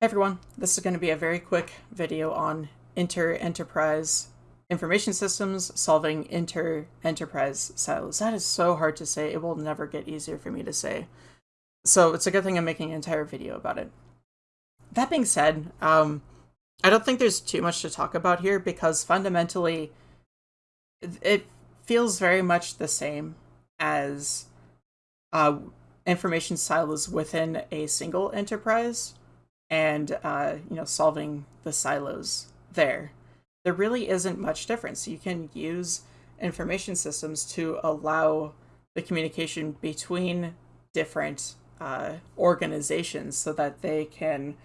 Everyone, this is going to be a very quick video on inter-enterprise information systems solving inter-enterprise silos. That is so hard to say, it will never get easier for me to say. So it's a good thing I'm making an entire video about it. That being said, um, I don't think there's too much to talk about here because fundamentally it feels very much the same as uh, information silos within a single enterprise and uh, you know solving the silos there. There really isn't much difference. You can use information systems to allow the communication between different uh, organizations so that they can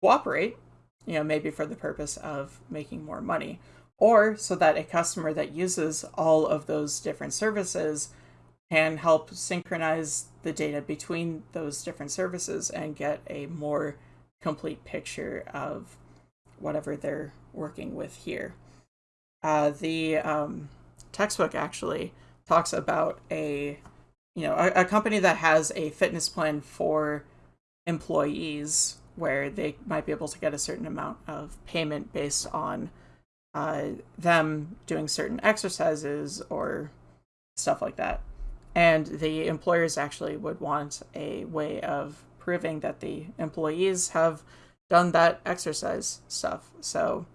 cooperate, you know, maybe for the purpose of making more money, or so that a customer that uses all of those different services can help synchronize the data between those different services and get a more complete picture of whatever they're working with here. Uh, the um, textbook actually talks about a you know a, a, company that has a fitness plan for employees where they might be able to get a certain amount of payment based on uh, them doing certain exercises or stuff like that. And the employers actually would want a way of proving that the employees have done that exercise stuff. So,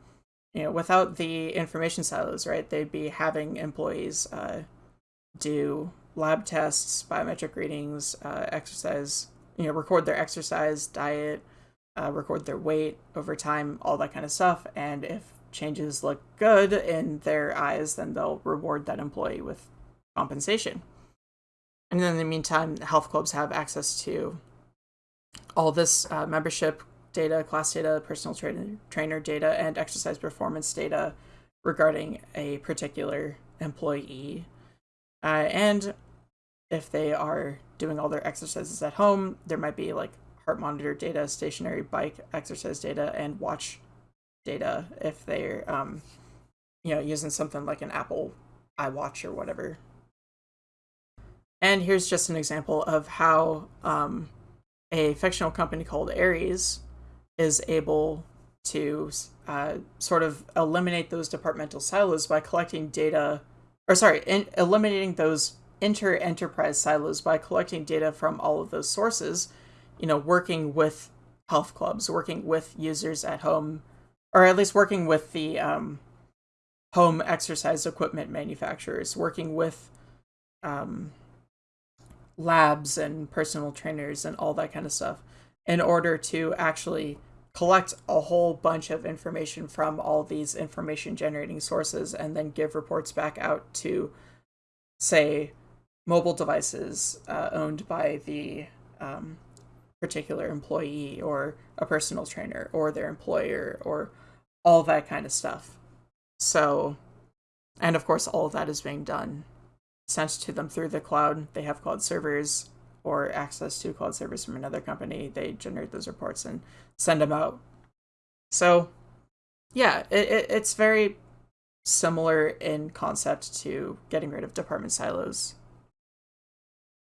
you know, without the information silos, right, they'd be having employees uh, do lab tests, biometric readings, uh, exercise, you know, record their exercise, diet, uh, record their weight over time, all that kind of stuff. And if changes look good in their eyes, then they'll reward that employee with compensation. And then in the meantime, health clubs have access to all this uh, membership data, class data, personal trainer, trainer data, and exercise performance data regarding a particular employee. Uh, and if they are doing all their exercises at home, there might be like heart monitor data, stationary bike exercise data, and watch data if they're, um, you know, using something like an Apple iWatch or whatever. And here's just an example of how um, a fictional company called Ares is able to uh, sort of eliminate those departmental silos by collecting data, or sorry, in, eliminating those inter-enterprise silos by collecting data from all of those sources, you know, working with health clubs, working with users at home, or at least working with the um, home exercise equipment manufacturers, working with um, labs and personal trainers and all that kind of stuff in order to actually collect a whole bunch of information from all these information generating sources and then give reports back out to say mobile devices uh, owned by the um, particular employee or a personal trainer or their employer or all that kind of stuff. So and of course all of that is being done sent to them through the cloud. They have cloud servers or access to cloud servers from another company. They generate those reports and send them out. So, yeah, it, it, it's very similar in concept to getting rid of department silos.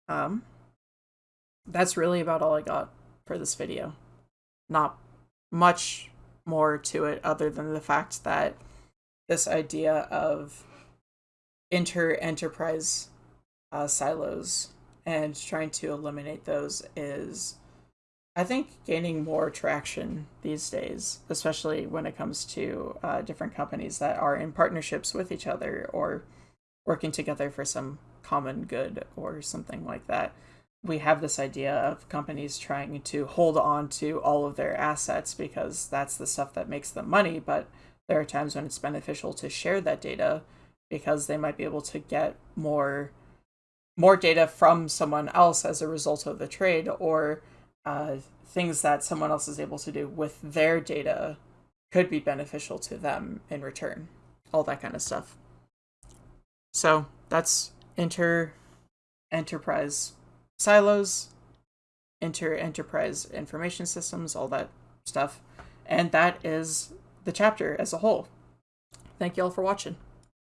Um, that's really about all I got for this video. Not much more to it other than the fact that this idea of inter-enterprise uh, silos and trying to eliminate those is I think gaining more traction these days, especially when it comes to uh, different companies that are in partnerships with each other or working together for some common good or something like that. We have this idea of companies trying to hold on to all of their assets because that's the stuff that makes them money, but there are times when it's beneficial to share that data because they might be able to get more more data from someone else as a result of the trade or uh, things that someone else is able to do with their data could be beneficial to them in return all that kind of stuff. So that's inter enterprise silos inter enterprise information systems all that stuff. And that is the chapter as a whole. Thank you all for watching